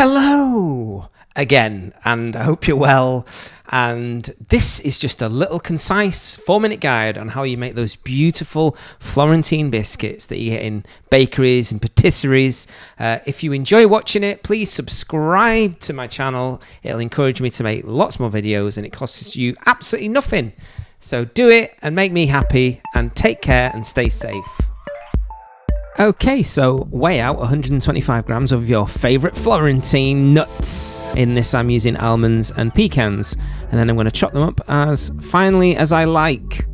Hello again, and I hope you're well. And this is just a little concise four minute guide on how you make those beautiful Florentine biscuits that you get in bakeries and patisseries. Uh, if you enjoy watching it, please subscribe to my channel. It'll encourage me to make lots more videos and it costs you absolutely nothing. So do it and make me happy and take care and stay safe. Okay, so weigh out 125 grams of your favorite Florentine nuts. In this, I'm using almonds and pecans, and then I'm going to chop them up as finely as I like.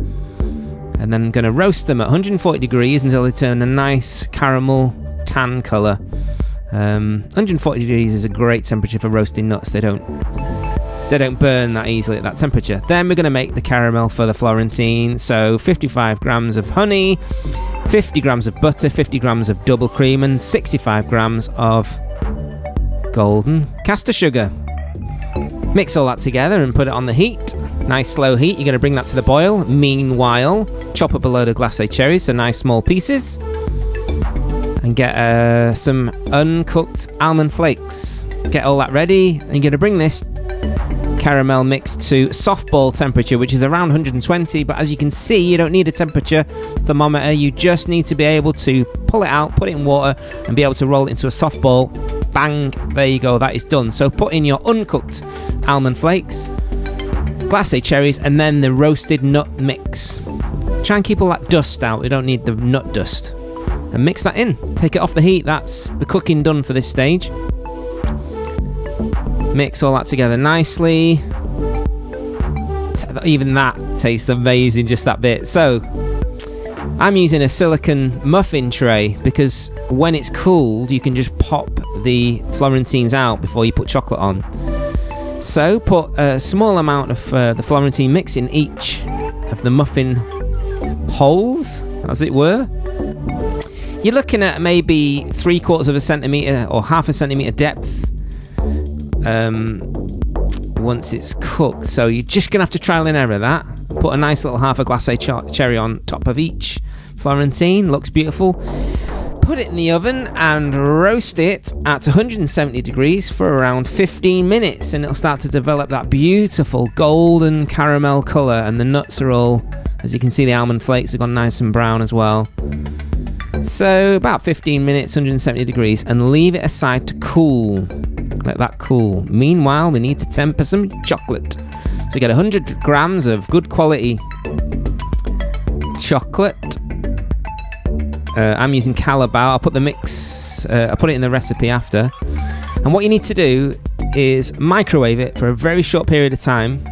And then I'm going to roast them at 140 degrees until they turn a nice caramel tan colour. Um, 140 degrees is a great temperature for roasting nuts. They don't they don't burn that easily at that temperature. Then we're going to make the caramel for the Florentine. So 55 grams of honey, 50 grams of butter, 50 grams of double cream, and 65 grams of golden caster sugar. Mix all that together and put it on the heat. Nice slow heat. You're going to bring that to the boil. Meanwhile, chop up a load of glacé cherries, so nice small pieces, and get uh, some uncooked almond flakes. Get all that ready, and you're going to bring this caramel mixed to softball temperature, which is around 120. But as you can see, you don't need a temperature thermometer. You just need to be able to pull it out, put it in water, and be able to roll it into a softball. Bang! There you go. That is done. So put in your uncooked almond flakes, glacé cherries, and then the roasted nut mix. Try and keep all that dust out. We don't need the nut dust. And mix that in. Take it off the heat. That's the cooking done for this stage. Mix all that together nicely. Even that tastes amazing, just that bit. So, I'm using a silicon muffin tray because when it's cooled, you can just pop the Florentines out before you put chocolate on. So, put a small amount of uh, the Florentine mix in each of the muffin holes, as it were. You're looking at maybe three quarters of a centimetre or half a centimetre depth um, once it's cooked. So you're just gonna have to trial and error that. Put a nice little half a glacé ch- cherry on top of each Florentine. Looks beautiful. Put it in the oven and roast it at 170 degrees for around 15 minutes, and it'll start to develop that beautiful golden caramel color. And the nuts are all, as you can see, the almond flakes have gone nice and brown as well. So about 15 minutes, 170 degrees, and leave it aside to cool. Let that cool. Meanwhile, we need to temper some chocolate. So we get 100 grams of good quality chocolate. Uh, I'm using Callebaut. I'll put the mix, uh, I'll put it in the recipe after. And what you need to do is microwave it for a very short period of time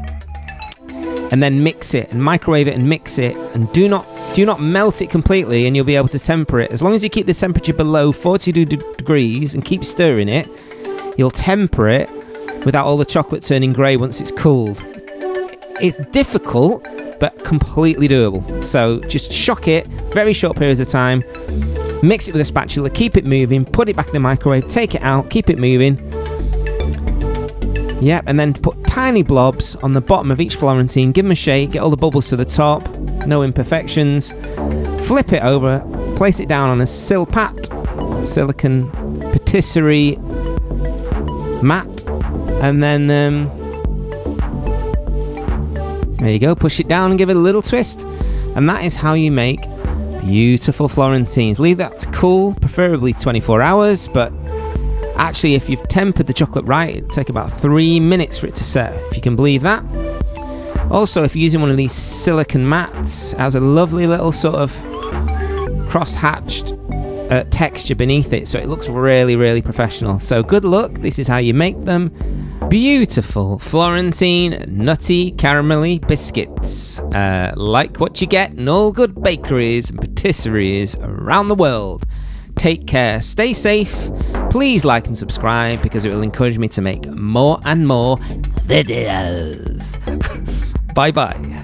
and then mix it and microwave it and mix it and do not do not melt it completely and you'll be able to temper it as long as you keep the temperature below 42 degrees and keep stirring it You'll temper it without all the chocolate turning grey once it's cooled. It's difficult, but completely doable. So just shock it, very short periods of time, mix it with a spatula, keep it moving, put it back in the microwave, take it out, keep it moving. Yep, and then put tiny blobs on the bottom of each Florentine, give them a shake, get all the bubbles to the top, no imperfections. Flip it over, place it down on a silpat, silicon patisserie mat, and then um, there you go. Push it down and give it a little twist, and that is how you make beautiful Florentines. Leave that to cool, preferably 24 hours, but actually, if you've tempered the chocolate right, it'll take about three minutes for it to set. If you can believe that. Also, if you're using one of these silicon mats, it has a lovely little sort of cross-hatched uh, texture beneath it, so it looks really, really professional. So good luck. This is how you make them. Beautiful Florentine nutty caramelly biscuits, uh, like what you get in all good bakeries and patisseries around the world. Take care, stay safe. Please like and subscribe because it will encourage me to make more and more videos. bye bye.